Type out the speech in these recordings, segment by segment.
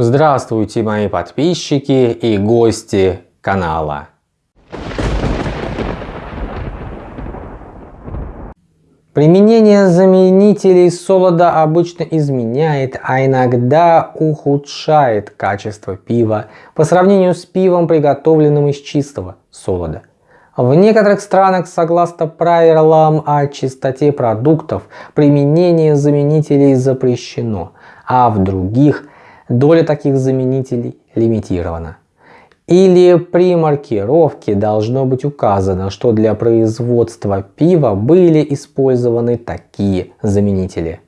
Здравствуйте мои подписчики и гости канала. Применение заменителей солода обычно изменяет, а иногда ухудшает качество пива по сравнению с пивом, приготовленным из чистого солода. В некоторых странах, согласно правилам о чистоте продуктов, применение заменителей запрещено, а в других доля таких заменителей лимитирована. Или при маркировке должно быть указано, что для производства пива были использованы такие заменители.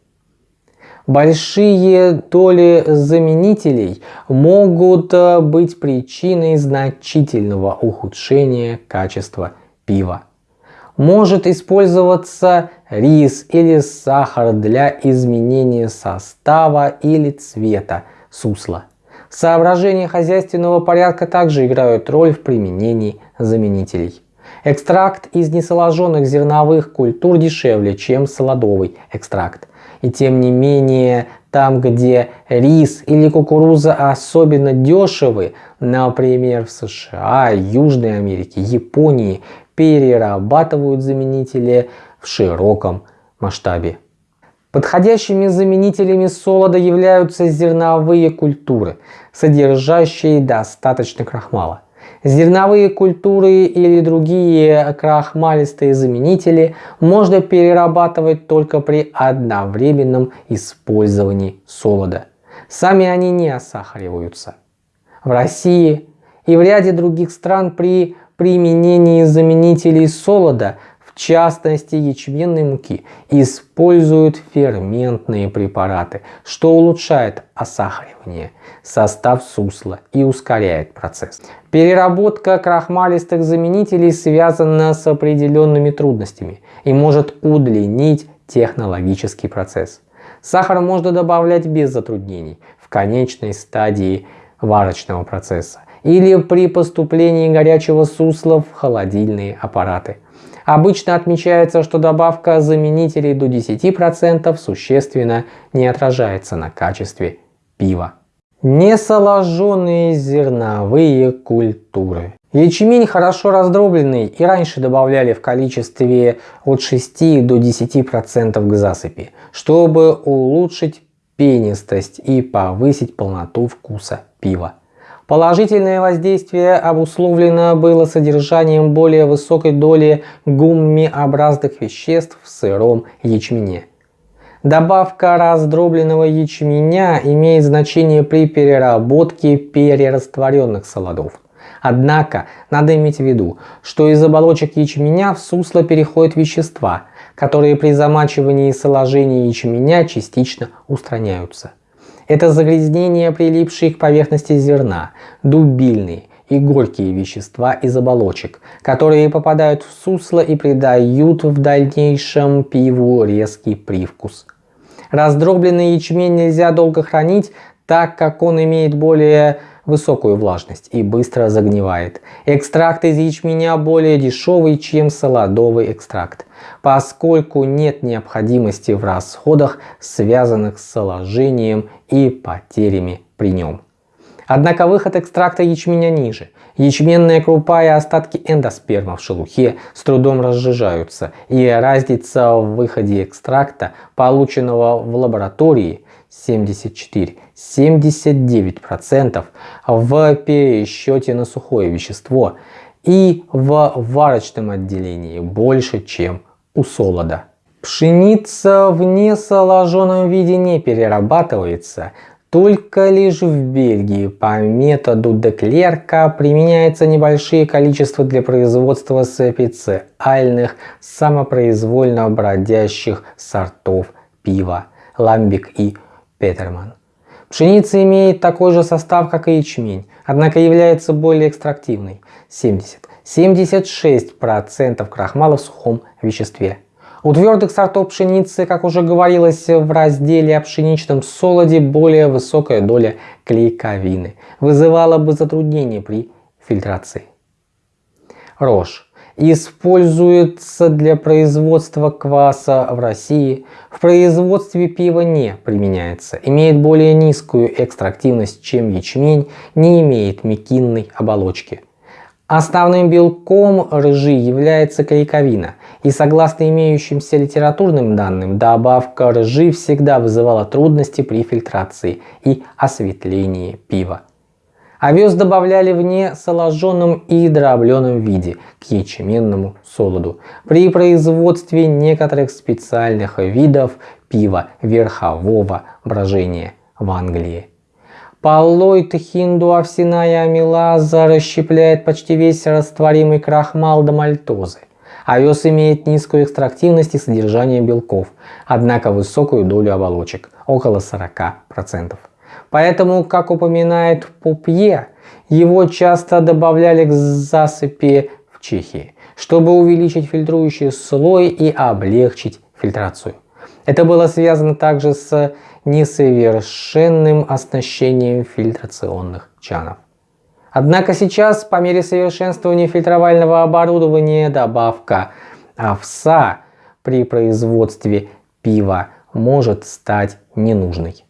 Большие доли заменителей могут э, быть причиной значительного ухудшения качества пива. Может использоваться рис или сахар для изменения состава или цвета сусла. Соображения хозяйственного порядка также играют роль в применении заменителей. Экстракт из несоложенных зерновых культур дешевле, чем солодовый экстракт. И тем не менее, там где рис или кукуруза особенно дешевы, например в США, Южной Америке, Японии, перерабатывают заменители в широком масштабе. Подходящими заменителями солода являются зерновые культуры, содержащие достаточно крахмала. Зерновые культуры или другие крахмалистые заменители можно перерабатывать только при одновременном использовании солода. Сами они не осахариваются. В России и в ряде других стран при применении заменителей солода частности ячменной муки, используют ферментные препараты, что улучшает осахаривание, состав сусла и ускоряет процесс. Переработка крахмалистых заменителей связана с определенными трудностями и может удлинить технологический процесс. Сахар можно добавлять без затруднений в конечной стадии варочного процесса или при поступлении горячего сусла в холодильные аппараты. Обычно отмечается, что добавка заменителей до 10% существенно не отражается на качестве пива. Несоложенные зерновые культуры. Ячмень хорошо раздробленный и раньше добавляли в количестве от 6 до 10% к засыпи, чтобы улучшить пенистость и повысить полноту вкуса пива. Положительное воздействие обусловлено было содержанием более высокой доли гуммиобразных веществ в сыром ячмене. Добавка раздробленного ячменя имеет значение при переработке перерастворенных солодов. Однако надо иметь в виду, что из оболочек ячменя в сусло переходят вещества, которые при замачивании и соложении ячменя частично устраняются. Это загрязнение, прилипшие к поверхности зерна, дубильные и горькие вещества из оболочек, которые попадают в сусло и придают в дальнейшем пиву резкий привкус. Раздробленный ячмень нельзя долго хранить, так как он имеет более высокую влажность и быстро загнивает. Экстракт из ячменя более дешевый, чем солодовый экстракт, поскольку нет необходимости в расходах, связанных с соложением и потерями при нем. Однако выход экстракта ячменя ниже. Ячменная крупа и остатки эндосперма в шелухе с трудом разжижаются, и разница в выходе экстракта, полученного в лаборатории, 74-79% в пересчете на сухое вещество и в варочном отделении больше, чем у солода. Пшеница в несоложенном виде не перерабатывается, только лишь в Бельгии по методу Деклерка применяется небольшие количества для производства специальных самопроизвольно бродящих сортов пива, ламбик и Петерман. Пшеница имеет такой же состав, как и ячмень, однако является более экстрактивной – 70-76% крахмала в сухом веществе. У твердых сортов пшеницы, как уже говорилось в разделе о пшеничном солоде, более высокая доля клейковины вызывала бы затруднения при фильтрации. Рожь используется для производства кваса в России, в производстве пива не применяется, имеет более низкую экстрактивность, чем ячмень, не имеет мекинной оболочки. Основным белком ржи является клейковина, и согласно имеющимся литературным данным, добавка ржи всегда вызывала трудности при фильтрации и осветлении пива. Овес добавляли в несоложенном и дробленом виде к ячменному солоду при производстве некоторых специальных видов пива верхового брожения в Англии. Поллоид хинду-овсяная амилаза расщепляет почти весь растворимый крахмал до мальтозы. Овес имеет низкую экстрактивность и содержание белков, однако высокую долю оболочек – около 40%. Поэтому, как упоминает Пупье, его часто добавляли к засыпи в Чехии, чтобы увеличить фильтрующий слой и облегчить фильтрацию. Это было связано также с несовершенным оснащением фильтрационных чанов. Однако сейчас, по мере совершенствования фильтровального оборудования, добавка овса при производстве пива может стать ненужной.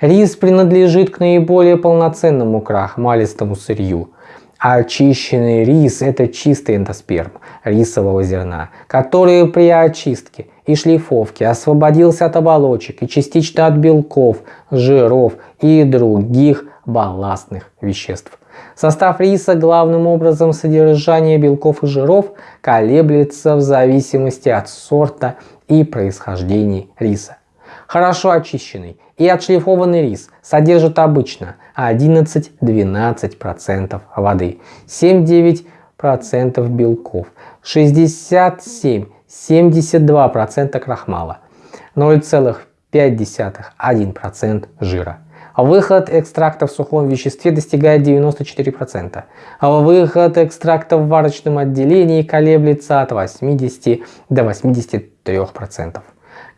Рис принадлежит к наиболее полноценному крахмалистому сырью. А очищенный рис – это чистый эндосперм рисового зерна, который при очистке и шлифовке освободился от оболочек и частично от белков, жиров и других балластных веществ. Состав риса главным образом содержание белков и жиров колеблется в зависимости от сорта и происхождения риса. Хорошо очищенный и отшлифованный рис содержит обычно 11-12% воды, 7-9% белков, 67-72% крахмала, 0,5-1% жира. Выход экстракта в сухом веществе достигает 94%. Выход экстракта в варочном отделении колеблется от 80 до 83%.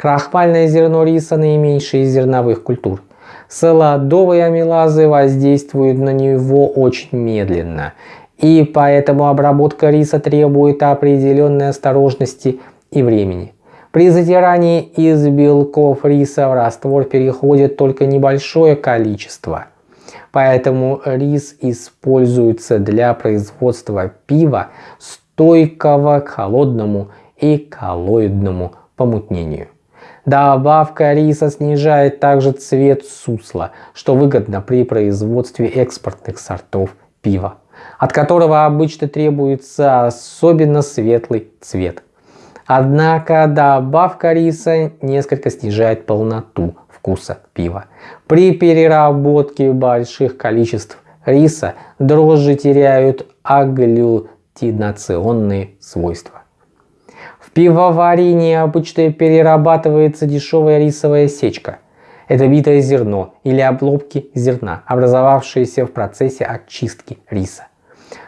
Крахмальное зерно риса наименьшее из зерновых культур. Солодовые амилазы воздействуют на него очень медленно, и поэтому обработка риса требует определенной осторожности и времени. При затирании из белков риса в раствор переходит только небольшое количество. Поэтому рис используется для производства пива, стойкого к холодному и коллоидному помутнению. Добавка риса снижает также цвет сусла, что выгодно при производстве экспортных сортов пива, от которого обычно требуется особенно светлый цвет. Однако добавка риса несколько снижает полноту вкуса пива. При переработке больших количеств риса дрожжи теряют аглютинационные свойства пивоварении обычно перерабатывается дешевая рисовая сечка. Это битое зерно или обломки зерна, образовавшиеся в процессе очистки риса.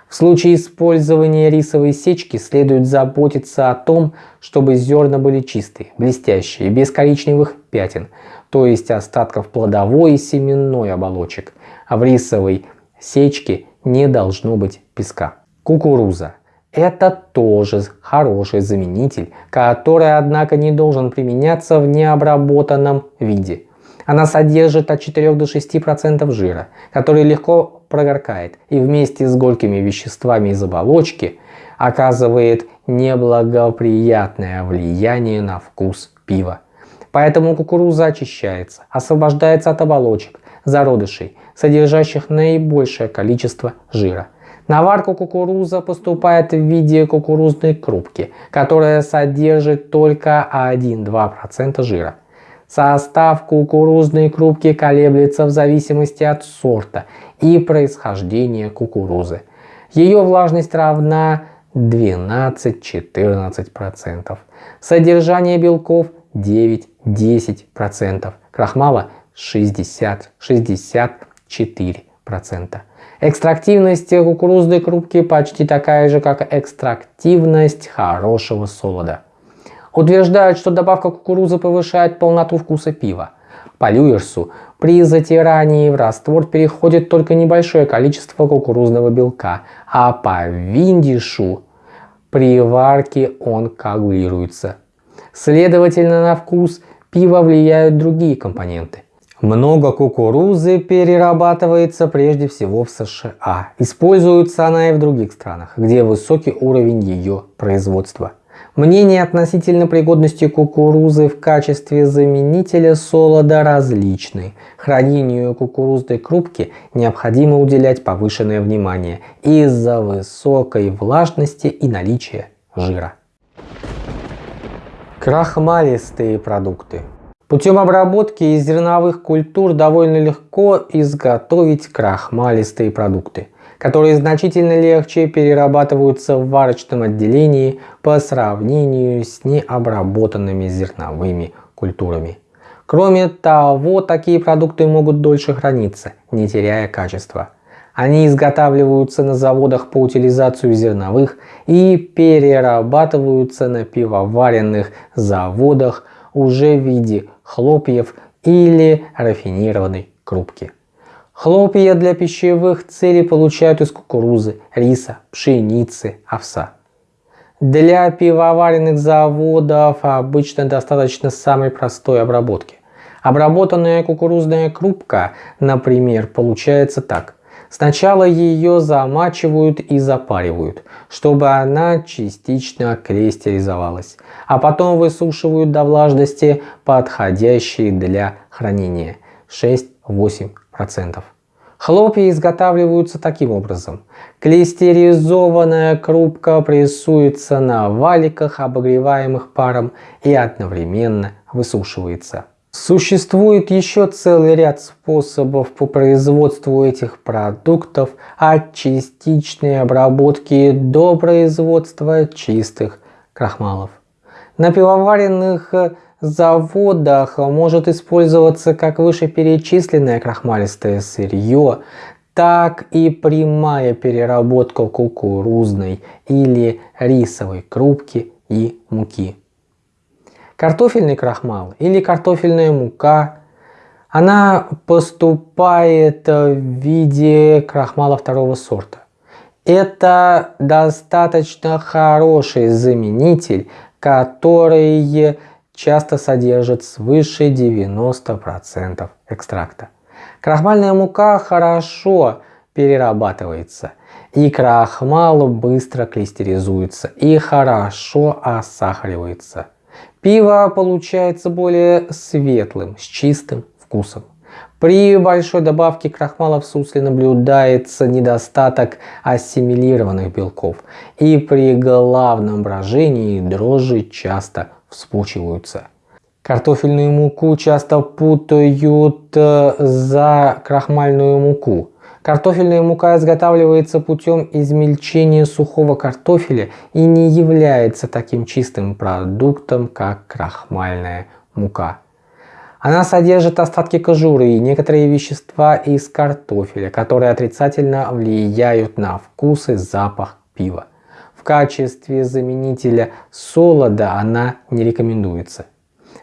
В случае использования рисовой сечки следует заботиться о том, чтобы зерна были чистые, блестящие, без коричневых пятен, то есть остатков плодовой и семенной оболочек. А в рисовой сечке не должно быть песка. Кукуруза это тоже хороший заменитель, который, однако, не должен применяться в необработанном виде. Она содержит от 4 до 6% жира, который легко прогоркает и вместе с горькими веществами из оболочки оказывает неблагоприятное влияние на вкус пива. Поэтому кукуруза очищается, освобождается от оболочек, зародышей, содержащих наибольшее количество жира. На варку кукуруза поступает в виде кукурузной крупки, которая содержит только 1-2% жира. Состав кукурузной крупки колеблется в зависимости от сорта и происхождения кукурузы. Ее влажность равна 12-14%. Содержание белков 9-10%. Крахмала 60-64%. Экстрактивность кукурузной крупки почти такая же, как экстрактивность хорошего солода. Утверждают, что добавка кукурузы повышает полноту вкуса пива. По Люерсу при затирании в раствор переходит только небольшое количество кукурузного белка, а по Виндишу при варке он коагулируется. Следовательно, на вкус пива влияют другие компоненты. Много кукурузы перерабатывается прежде всего в США. Используется она и в других странах, где высокий уровень ее производства. Мнения относительно пригодности кукурузы в качестве заменителя солода различны. Хранению кукурузной крупки необходимо уделять повышенное внимание из-за высокой влажности и наличия жира. Крахмалистые продукты. Путем обработки из зерновых культур довольно легко изготовить крахмалистые продукты которые значительно легче перерабатываются в варочном отделении по сравнению с необработанными зерновыми культурами. Кроме того, такие продукты могут дольше храниться, не теряя качества. Они изготавливаются на заводах по утилизацию зерновых и перерабатываются на пивоваренных заводах уже в виде хлопьев или рафинированной крупки. Хлопья для пищевых целей получают из кукурузы, риса, пшеницы, овса. Для пивоваренных заводов обычно достаточно самой простой обработки. Обработанная кукурузная крупка, например, получается так. Сначала ее замачивают и запаривают, чтобы она частично крестеризовалась, а потом высушивают до влажности, подходящей для хранения 6-8 Хлопья изготавливаются таким образом. Клейстеризованная крупка прессуется на валиках, обогреваемых паром, и одновременно высушивается. Существует еще целый ряд способов по производству этих продуктов от частичной обработки до производства чистых крахмалов. На пивоваренных заводах может использоваться как вышеперечисленное крахмалистое сырье, так и прямая переработка кукурузной или рисовой крупки и муки. Картофельный крахмал или картофельная мука, она поступает в виде крахмала второго сорта. Это достаточно хороший заменитель, который часто содержит свыше 90% экстракта. Крахмальная мука хорошо перерабатывается, и крахмал быстро клейстеризуется и хорошо осахаривается. Пиво получается более светлым, с чистым вкусом. При большой добавке крахмала в сусле наблюдается недостаток ассимилированных белков, и при главном брожении дрожжи часто вспучиваются. Картофельную муку часто путают э, за крахмальную муку. Картофельная мука изготавливается путем измельчения сухого картофеля и не является таким чистым продуктом, как крахмальная мука. Она содержит остатки кожуры и некоторые вещества из картофеля, которые отрицательно влияют на вкус и запах пива качестве заменителя солода она не рекомендуется.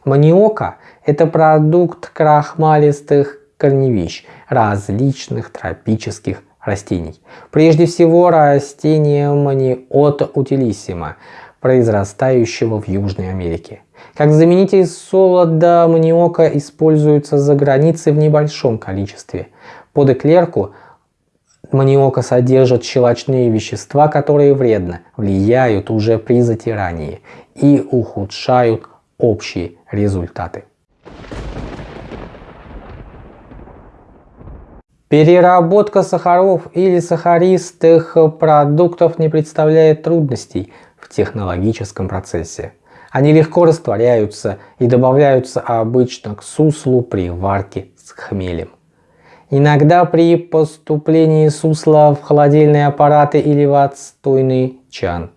Маниока – это продукт крахмалистых корневищ различных тропических растений. Прежде всего растения маниота утилиссима, произрастающего в Южной Америке. Как заменитель солода маниока используется за границей в небольшом количестве. Под эклерку Маниока содержит щелочные вещества, которые вредно влияют уже при затирании и ухудшают общие результаты. Переработка сахаров или сахаристых продуктов не представляет трудностей в технологическом процессе. Они легко растворяются и добавляются обычно к суслу при варке с хмелем. Иногда при поступлении сусла в холодильные аппараты или в отстойный чан.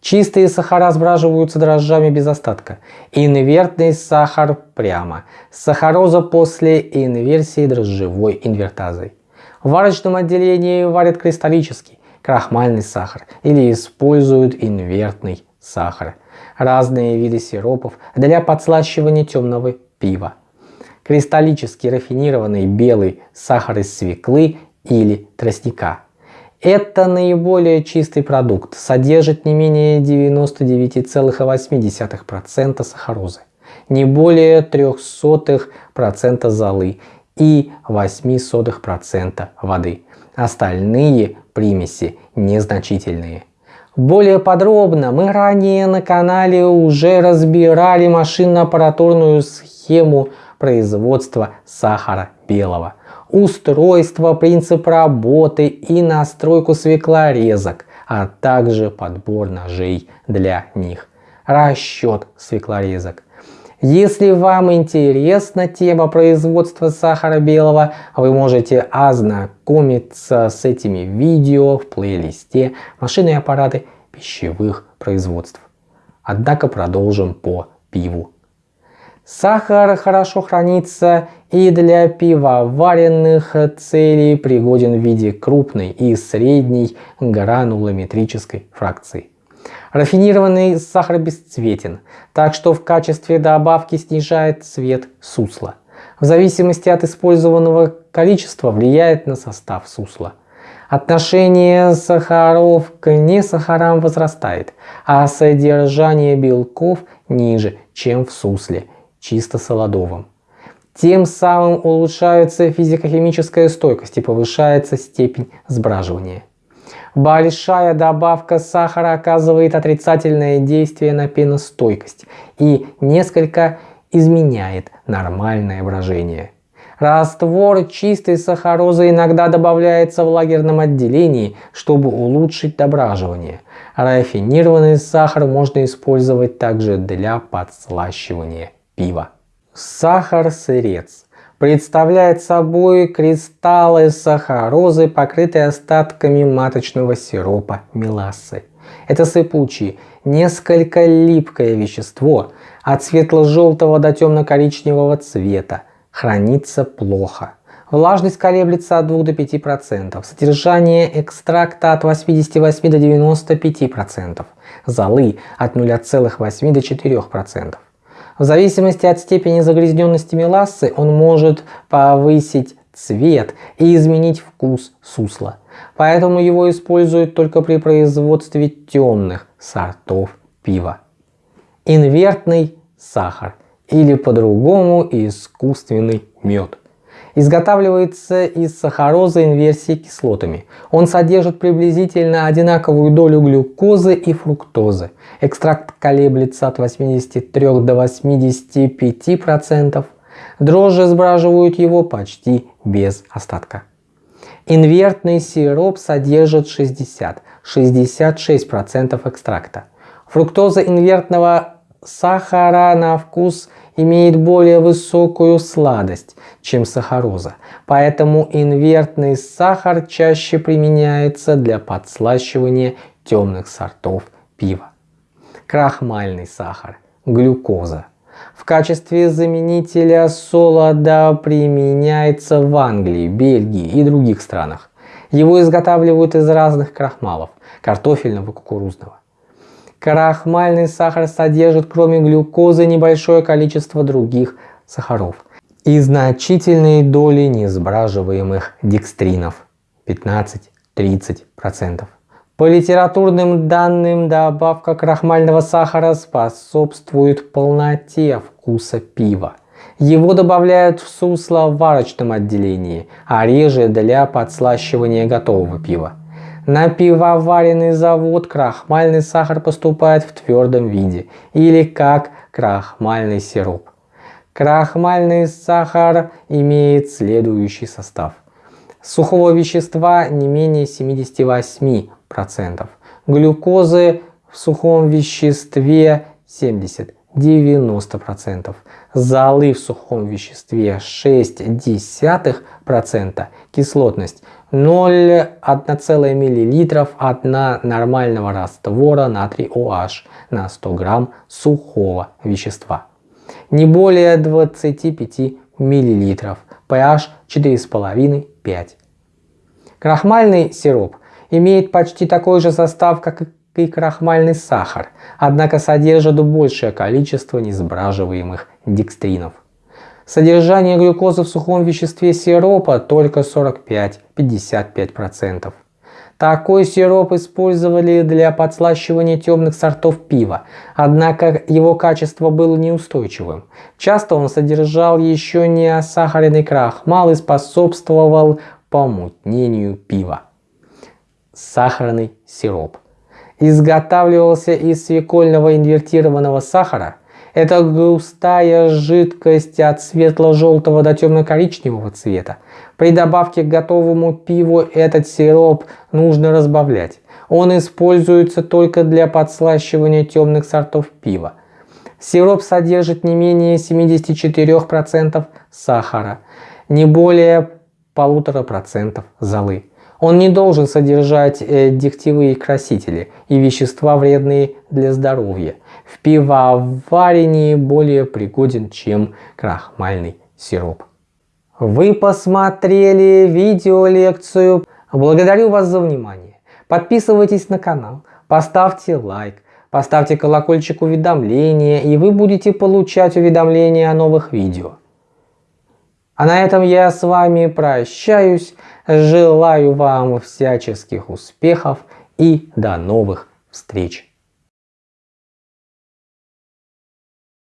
Чистые сахара сбраживаются дрожжами без остатка. Инвертный сахар прямо. Сахароза после инверсии дрожжевой инвертазой. В варочном отделении варят кристаллический, крахмальный сахар или используют инвертный сахар. Разные виды сиропов для подслащивания темного пива кристаллически рафинированный белый сахар из свеклы или тростника. Это наиболее чистый продукт, содержит не менее 99,8% сахарозы, не более 0,03% золы и 0,08% воды. Остальные примеси незначительные. Более подробно мы ранее на канале уже разбирали машинно-аппаратурную схему производства сахара белого, устройство, принцип работы и настройку свеклорезок, а также подбор ножей для них, расчет свеклорезок. Если вам интересна тема производства сахара белого, вы можете ознакомиться с этими видео в плейлисте «Машины и аппараты пищевых производств». Однако продолжим по пиву. Сахар хорошо хранится и для пивоваренных целей пригоден в виде крупной и средней гранулометрической фракции. Рафинированный сахар бесцветен, так что в качестве добавки снижает цвет сусла. В зависимости от использованного количества влияет на состав сусла. Отношение сахаров к несахарам возрастает, а содержание белков ниже, чем в сусле – чисто солодовым. Тем самым улучшается физико-химическая стойкость и повышается степень сбраживания. Большая добавка сахара оказывает отрицательное действие на пеностойкость и несколько изменяет нормальное брожение. Раствор чистой сахарозы иногда добавляется в лагерном отделении, чтобы улучшить дображивание. Рафинированный сахар можно использовать также для подслащивания пива. Сахар-сырец представляет собой кристаллы сахарозы, покрытые остатками маточного сиропа мелассы. Это сыпучее, несколько липкое вещество, от светло-желтого до темно-коричневого цвета, хранится плохо. Влажность колеблется от 2 до 5%, содержание экстракта от 88 до 95%, золы от 0,8 до 4%. В зависимости от степени загрязненности мелассы он может повысить цвет и изменить вкус сусла. Поэтому его используют только при производстве темных сортов пива. Инвертный сахар или по-другому искусственный мед изготавливается из сахарозы инверсии кислотами. Он содержит приблизительно одинаковую долю глюкозы и фруктозы. Экстракт колеблется от 83 до 85%. Дрожжи сбраживают его почти без остатка. Инвертный сироп содержит 60-66% экстракта. Фруктоза инвертного сахара на вкус имеет более высокую сладость, чем сахароза, поэтому инвертный сахар чаще применяется для подслащивания темных сортов пива. Крахмальный сахар, глюкоза. В качестве заменителя солода применяется в Англии, Бельгии и других странах. Его изготавливают из разных крахмалов – картофельного кукурузного. Крахмальный сахар содержит кроме глюкозы небольшое количество других сахаров и значительные доли несбраживаемых декстринов 15-30%. По литературным данным, добавка крахмального сахара способствует полноте вкуса пива. Его добавляют в сусло в варочном отделении, а реже для подслащивания готового пива. На пивоваренный завод крахмальный сахар поступает в твердом виде или как крахмальный сироп. Крахмальный сахар имеет следующий состав. Сухого вещества не менее 78%, глюкозы в сухом веществе 70-90%, золы в сухом веществе 0,6%, кислотность 0,1 мл от нормального раствора натрий OH на 100 грамм сухого вещества. Не более 25 мл, pH 4,5-5. Крахмальный сироп имеет почти такой же состав, как и крахмальный сахар, однако содержит большее количество несбраживаемых декстринов. Содержание глюкозы в сухом веществе сиропа только 45-55%. Такой сироп использовали для подслащивания темных сортов пива, однако его качество было неустойчивым. Часто он содержал еще не осахаренный крахмал и способствовал помутнению пива. Сахарный сироп изготавливался из свекольного инвертированного сахара. Это густая жидкость от светло-желтого до темно-коричневого цвета, при добавке к готовому пиву этот сироп нужно разбавлять. Он используется только для подслащивания темных сортов пива. Сироп содержит не менее 74% сахара, не более 1,5% золы. Он не должен содержать э, диктивые красители и вещества вредные для здоровья. В пивоварении более пригоден, чем крахмальный сироп. Вы посмотрели видеолекцию. Благодарю вас за внимание. Подписывайтесь на канал, поставьте лайк, поставьте колокольчик уведомления и вы будете получать уведомления о новых видео. А на этом я с вами прощаюсь. Желаю вам всяческих успехов и до новых встреч.